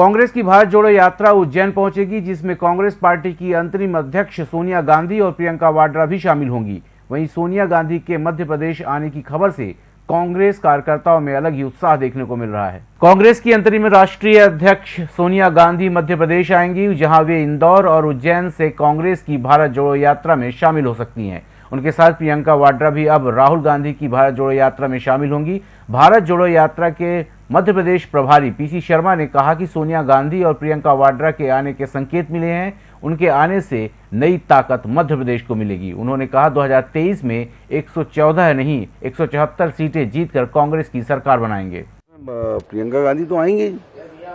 कांग्रेस की भारत जोड़ो यात्रा उज्जैन पहुंचेगी, जिसमें कांग्रेस पार्टी की अंतरिम अध्यक्ष सोनिया गांधी और प्रियंका वाड्रा भी शामिल होंगी। वहीं सोनिया गांधी के मध्य प्रदेश आने की खबर से कांग्रेस कार्यकर्ताओं में अलग ही उत्साह देखने को मिल रहा है। कांग्रेस की अंतरिम राष्ट्रीय अध्यक्ष सोनिया गांधी मध्य प्रदेश आएँगी, जहाँ वे इंदौर और उज्जैन से कांग्रेस की भारत जोड़ो यात्रा में शामिल हो सकती हैं। उनके साथ प्रियंका वाड्रा भी अब राहुल गांधी की भारत जोड़ो यात्रा में शामिल होंगी। भारत जोड़ो यात्रा के मध्य प्रदेश प्रभारी पीसी शर्मा ने कहा कि सोनिया गांधी और प्रियंका वाड्रा के आने के संकेत मिले हैं। उनके आने से नई ताकत मध्य प्रदेश को मिलेगी। उन्होंने कहा 2023 में 114 नहीं 174 सीटें जीतकर कांग्रेस की सरकार बनाएँगे। प्रियंका गांधी तो आएँगे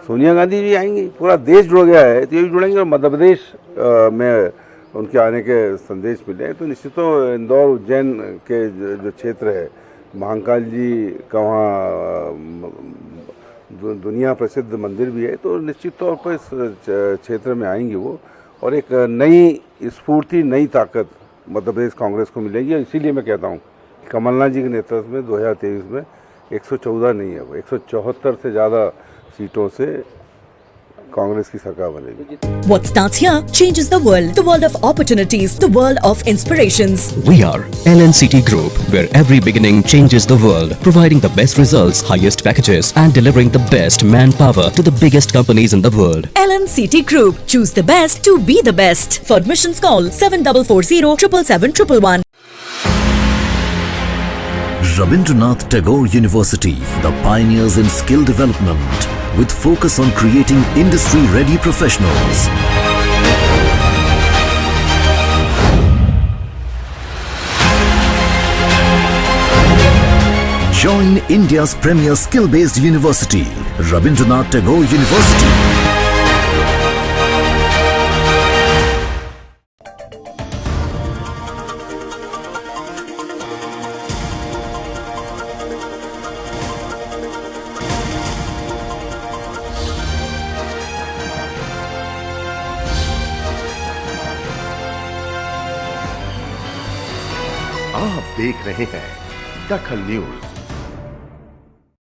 सोनिया गांधी भी आएँगी। पूरा देश जुड़ गया है तो ये भी जुड़ेंगे और मध्य प्रदेश में उनके आने के संदेश मिले तो निश्चित तो इंदौर उज्जैन के जो क्षेत्र है महाकाल जी का वहाँ दुनिया प्रसिद्ध मंदिर भी है तो निश्चित तौर पर इस क्षेत्र में आएँगे वो। और एक नई स्फूर्ति, नई ताकत मध्य प्रदेश कांग्रेस को मिलेगी, और इसीलिए मैं कहता हूँ कमलनाथ जी के नेतृत्व में 2023 में 114 नहीं है वो, एक सौ चौहत्तर से ज़्यादा सीटों से कांग्रेस की सरकार बनेगी What starts here changes the world. The world of opportunities. The world of inspirations. We are LNCT Group, where every beginning changes the world, providing the best results, highest packages, and delivering the best manpower to the biggest companies in the world. LNCT Group. Choose the best to be the best. For admissions, call seven double four zero triple seven triple one. Rabindranath Tagore University, the pioneers in skill development with focus on creating industry-ready professionals. Join India's premier skill-based university, Rabindranath Tagore University. आप देख रहे हैं दखल news.